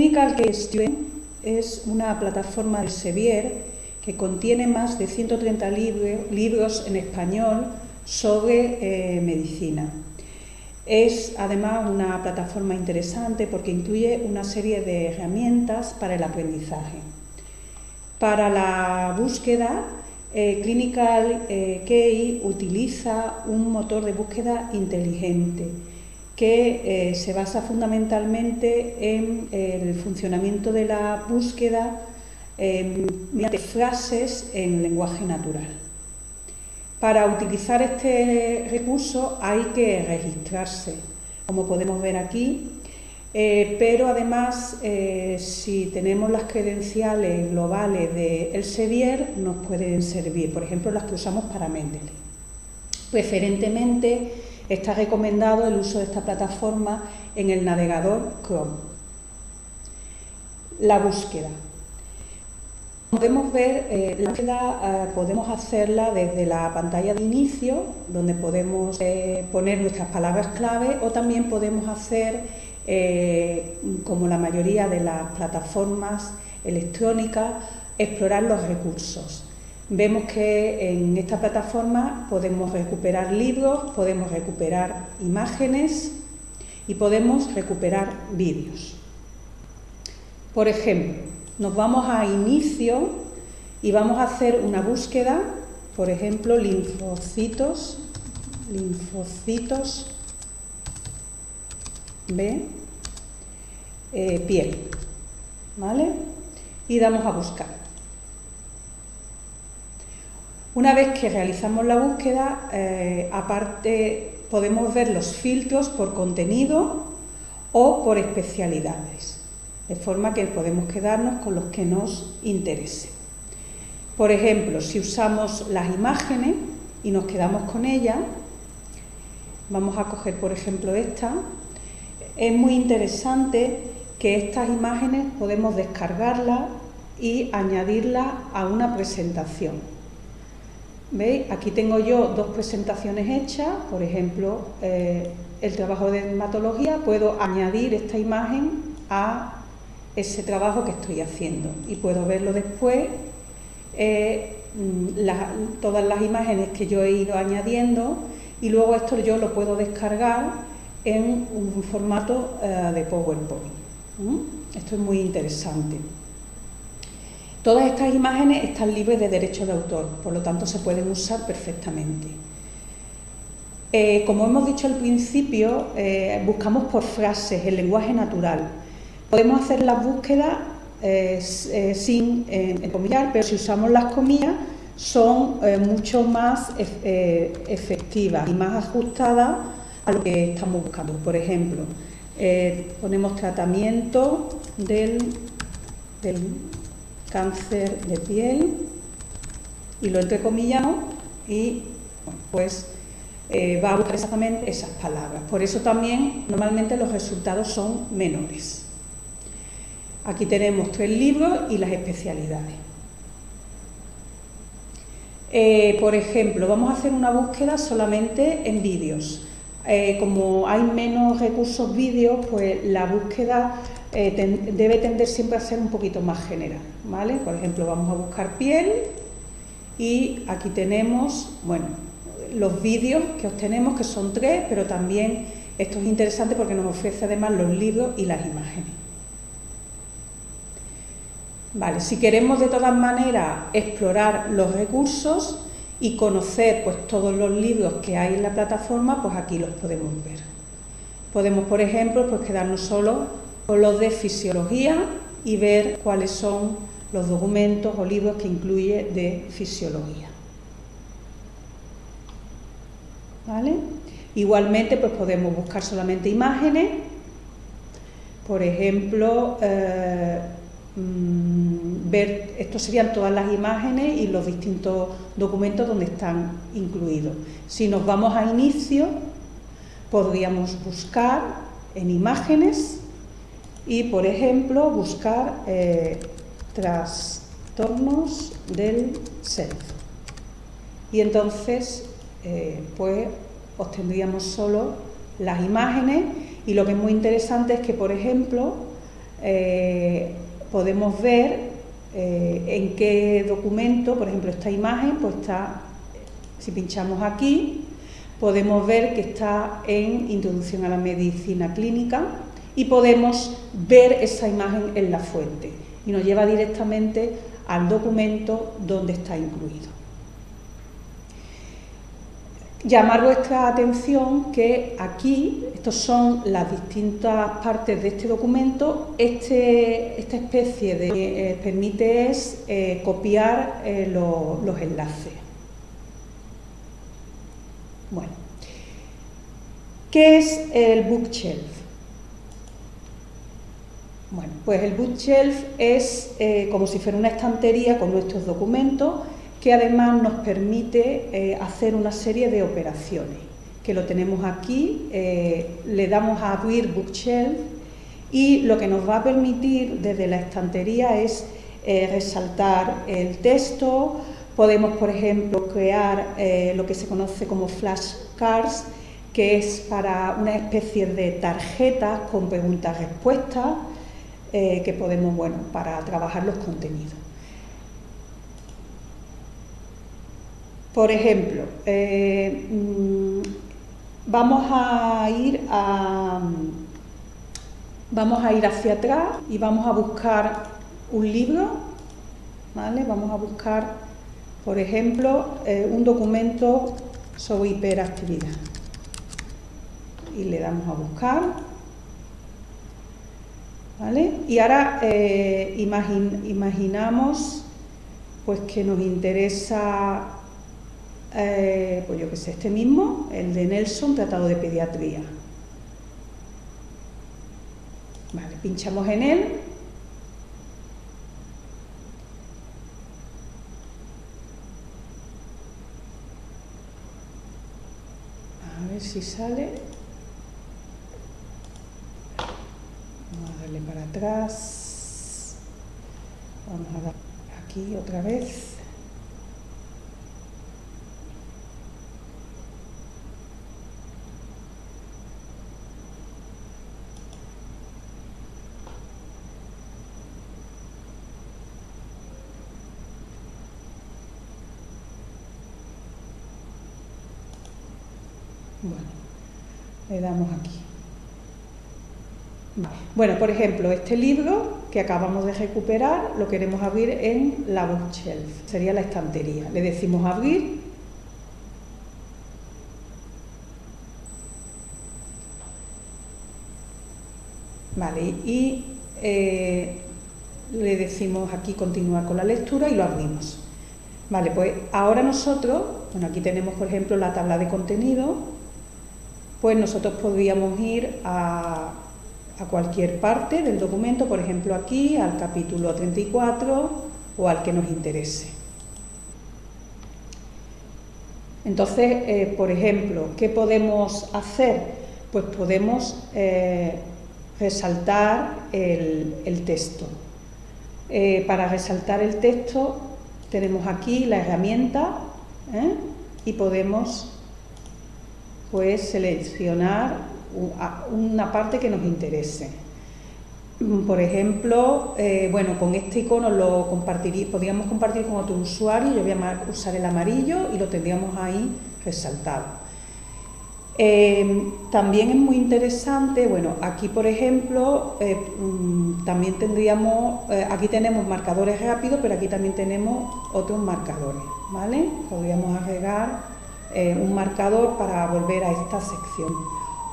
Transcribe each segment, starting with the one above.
Clinical Case Student es una plataforma de Sevier que contiene más de 130 libros en español sobre eh, medicina. Es además una plataforma interesante porque incluye una serie de herramientas para el aprendizaje. Para la búsqueda, eh, Clinical eh, Key utiliza un motor de búsqueda inteligente que eh, se basa fundamentalmente en el funcionamiento de la búsqueda mediante frases en lenguaje natural. Para utilizar este recurso hay que registrarse, como podemos ver aquí, eh, pero además eh, si tenemos las credenciales globales de Elsevier nos pueden servir, por ejemplo las que usamos para Mendeley. Preferentemente está recomendado el uso de esta plataforma en el navegador Chrome. La búsqueda. Podemos ver, eh, la búsqueda eh, podemos hacerla desde la pantalla de inicio, donde podemos eh, poner nuestras palabras clave, o también podemos hacer, como la mayoría de las plataformas electrónicas, explorar los recursos. Vemos que en esta plataforma podemos recuperar libros, podemos recuperar imágenes y podemos recuperar vídeos. Por ejemplo, nos vamos a inicio y vamos a hacer una búsqueda, por ejemplo, linfocitos, linfocitos B, eh, piel, ¿vale? Y damos a buscar. Una vez que realizamos la búsqueda, eh, aparte podemos ver los filtros por contenido o por especialidades de forma que podemos quedarnos con los que nos interesen. Por ejemplo, si usamos las imágenes y nos quedamos con ellas, vamos a coger por ejemplo esta, es muy interesante que estas imágenes podemos descargarlas y añadirlas a una presentación. ¿Veis? Aquí tengo yo dos presentaciones hechas, por ejemplo, eh, el trabajo de dermatología, puedo añadir esta imagen a ese trabajo que estoy haciendo y puedo verlo después, eh, mm, todas las imágenes que yo he ido añadiendo y luego esto yo lo puedo descargar en un formato eh, de PowerPoint. Esto es muy interesante. Todas estas imágenes están libres de derecho de autor, por lo tanto se pueden usar perfectamente. Eh, como hemos dicho al principio, buscamos por frases, el lenguaje natural. Podemos hacer las búsquedas eh, eh, sin comillar, pero si usamos las comillas son eh, mucho más efectivas y más ajustadas a lo que estamos buscando. Por ejemplo, ponemos tratamiento del, cáncer de piel y lo entrecomillamos y pues va a buscar exactamente esas palabras. Por eso también normalmente los resultados son menores. Aquí tenemos tres libros y las especialidades. Eh, por ejemplo, vamos a hacer una búsqueda solamente en vídeos. Eh, como hay menos recursos vídeos, pues la búsqueda eh, debe tender siempre a ser un poquito más general. ¿vale? Por ejemplo, vamos a buscar piel y aquí tenemos, bueno, los vídeos que obtenemos, que son tres, pero también esto es interesante porque nos ofrece además los libros y las imágenes. Vale, si queremos de todas maneras explorar los recursos y conocer pues, todos los libros que hay en la plataforma, pues aquí los podemos ver. Podemos, por ejemplo, pues quedarnos solo con los de fisiología y ver cuáles son los documentos o libros que incluye de fisiología. ¿Vale? Igualmente, pues podemos buscar solamente imágenes, por ejemplo, eh, Mm, ver, estos serían todas las imágenes y los distintos documentos donde están incluidos. Si nos vamos a inicio, podríamos buscar en imágenes y, por ejemplo, buscar eh, trastornos del self. Y entonces, eh, pues, obtendríamos solo las imágenes y lo que es muy interesante es que, por ejemplo, eh, podemos ver en qué documento, por ejemplo, esta imagen, pues está, si pinchamos aquí, podemos ver que está en Introducción a la Medicina Clínica y podemos ver esa imagen en la fuente y nos lleva directamente al documento donde está incluido. Llamar vuestra atención que aquí, estas son las distintas partes de este documento, este, esta especie de eh, permite es eh, copiar eh, los enlaces. Bueno, ¿qué es el bookshelf? Bueno, pues el bookshelf es como si fuera una estantería con nuestros documentos que además nos permite eh, hacer una serie de operaciones, que lo tenemos aquí, eh, le damos a abrir Bookshelf y lo que nos va a permitir desde la estantería es eh, resaltar el texto, podemos por ejemplo crear lo que se conoce como flashcards, que es para una especie de tarjetas con preguntas-respuestas que podemos, bueno, para trabajar los contenidos. Por ejemplo, eh, mm, vamos a ir a, vamos a ir hacia atrás y vamos a buscar un libro, ¿vale? Vamos a buscar, por ejemplo, eh, un documento sobre hiperactividad. Y le damos a buscar. Y ahora eh, imaginamos pues que nos interesa eh, pues yo que sé, este mismo, el de Nelson, Tratado de Pediatría. Vale, pinchamos en él. A ver si sale. Vamos a darle para atrás. Vamos a dar aquí otra vez. Bueno, le damos aquí. Bueno, por ejemplo, este libro que acabamos de recuperar lo queremos abrir en la bookshelf, sería la estantería. Le decimos abrir. Vale, y eh, le decimos aquí continuar con la lectura y lo abrimos. Vale, pues ahora nosotros, bueno, aquí tenemos por ejemplo la tabla de contenido, pues nosotros podríamos ir a, cualquier parte del documento, por ejemplo aquí, al capítulo 34 o al que nos interese. Entonces, eh, por ejemplo, ¿qué podemos hacer? Pues podemos eh, resaltar el, texto. Eh, para resaltar el texto tenemos aquí la herramienta y podemos pues seleccionar una parte que nos interese. Mm, por ejemplo, eh, bueno, con este icono lo compartiría, podríamos compartir con otro usuario, yo voy a usar el amarillo y lo tendríamos ahí resaltado. Eh, también es muy interesante, bueno, aquí por ejemplo, eh, mm, también tendríamos, aquí tenemos marcadores rápidos, pero aquí también tenemos otros marcadores, ¿vale? Podríamos agregar un marcador para volver a esta sección.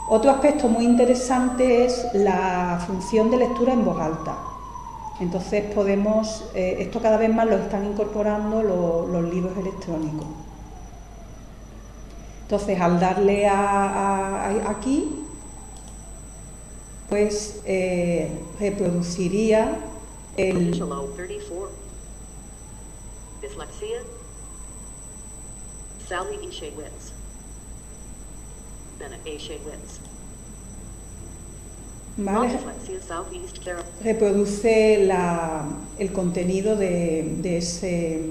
Otro aspecto muy interesante es la función de lectura en voz alta. Entonces podemos, eh, esto cada vez más lo están incorporando los libros electrónicos. Entonces al darle a, aquí, pues eh, reproduciría el... Sally ¿Vale? Reproduce el contenido de, ese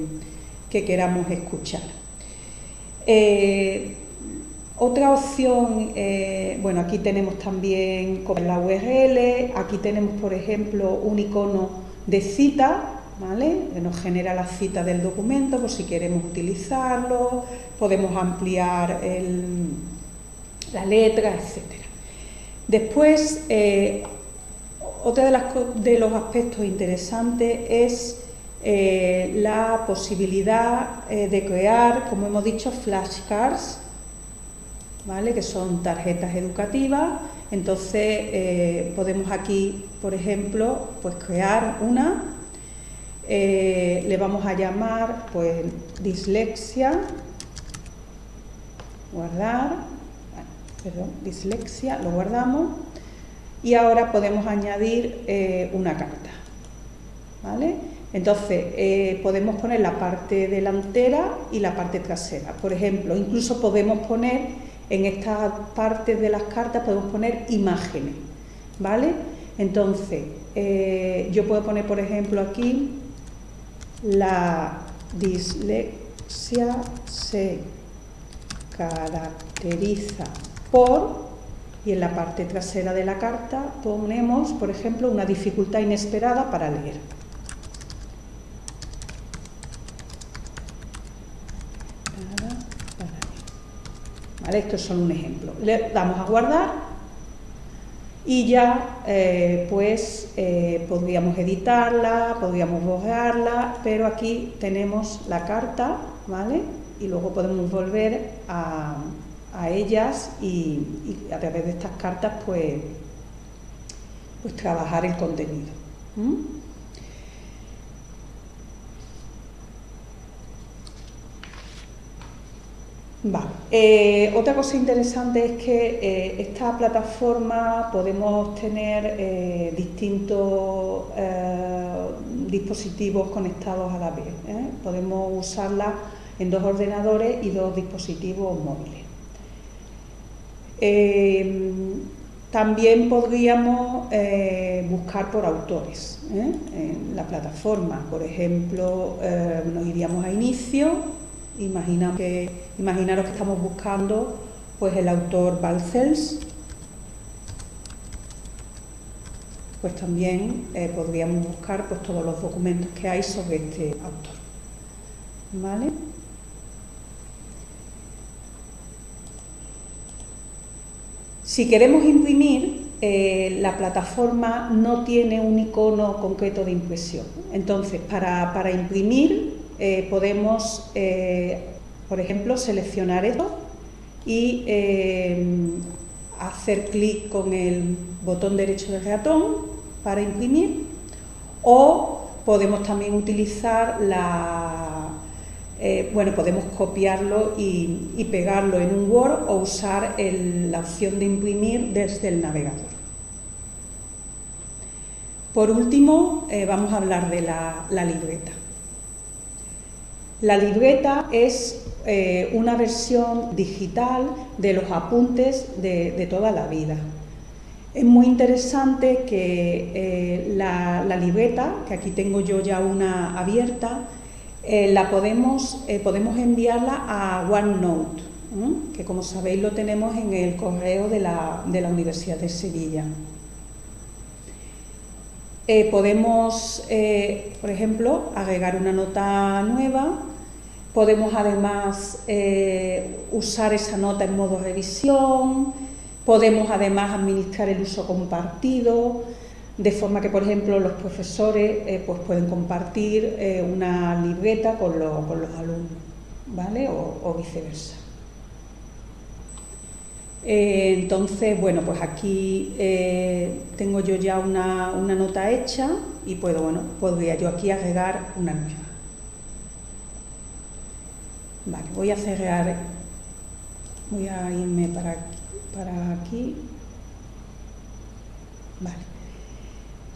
que queramos escuchar. Eh, Otra opción, eh, bueno, aquí tenemos también la URL, aquí tenemos, por ejemplo, un icono de cita, ¿vale? Que nos genera la cita del documento por si queremos utilizarlo, podemos ampliar la letra, etc. Después, eh, otro de, los aspectos interesantes es eh, la posibilidad de crear, como hemos dicho, flashcards, que son tarjetas educativas. Entonces eh, podemos aquí, por ejemplo, pues crear una, eh, le vamos a llamar pues dislexia, guardar, perdón, dislexia, lo guardamos y ahora podemos añadir eh, una carta. ¿vale? Entonces, podemos poner la parte delantera y la parte trasera. Por ejemplo, incluso podemos poner en esta parte de las cartas podemos poner imágenes, ¿vale? Entonces, eh, yo puedo poner, por ejemplo, aquí la dislexia se caracteriza por, y en la parte trasera de la carta ponemos, por ejemplo, una dificultad inesperada para leer. Esto es solo un ejemplo. Le damos a guardar y ya eh, pues eh, podríamos editarla, podríamos borrarla, pero aquí tenemos la carta, ¿vale? Y luego podemos volver a, ellas y, a través de estas cartas pues, pues trabajar el contenido. Eh, otra cosa interesante es que eh, esta plataforma podemos tener eh, distintos dispositivos conectados a la vez. Podemos usarla en dos ordenadores y dos dispositivos móviles. También podríamos buscar por autores en la plataforma. Por ejemplo, nos iríamos a inicio Imaginamos que, imaginaros que estamos buscando pues el autor Balcells, pues también eh, podríamos buscar pues, todos los documentos que hay sobre este autor. ¿Vale? Si queremos imprimir, eh, la plataforma no tiene un icono concreto de impresión. Entonces, para, para imprimir eh, podemos, eh, por ejemplo, seleccionar esto y hacer clic con el botón derecho del ratón para imprimir o podemos también utilizar la... bueno, podemos copiarlo y, pegarlo en un Word o usar la opción de imprimir desde el navegador. Por último, vamos a hablar de la libreta. La libreta es eh, una versión digital de los apuntes de, toda la vida. Es muy interesante que eh, la, libreta, que aquí tengo yo ya una abierta, eh, la podemos, podemos enviarla a OneNote, que como sabéis lo tenemos en el correo de la, de la Universidad de Sevilla. podemos, por ejemplo, agregar una nota nueva. Podemos además eh, usar esa nota en modo revisión, podemos además administrar el uso compartido, de forma que, por ejemplo, los profesores eh, pues pueden compartir eh, una libreta con, los alumnos, ¿vale? O, viceversa. entonces, bueno, pues aquí tengo yo ya una, una, nota hecha y puedo, bueno, podría yo aquí agregar una nueva. Vale, voy a cerrar, voy a irme para. Para aquí. Vale.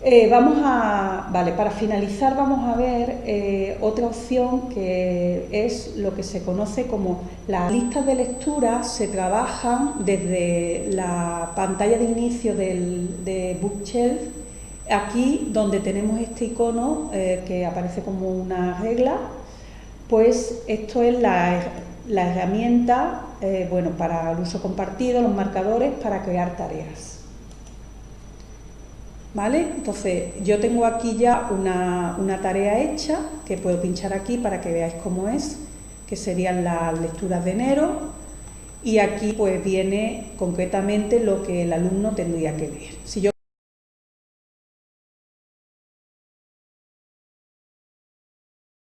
Eh, vamos a, vale, para finalizar vamos a ver eh, otra opción que es lo que se conoce como las listas de lectura se trabajan desde la pantalla de inicio del, de Bookshelf, aquí donde tenemos este icono eh, que aparece como una regla pues esto es la, la herramienta bueno, para el uso compartido, los marcadores, para crear tareas. ¿Vale? Entonces, yo tengo aquí ya una, una, tarea hecha, que puedo pinchar aquí para que veáis cómo es, que serían las lecturas de enero, y aquí pues viene concretamente lo que el alumno tendría que ver. Si yo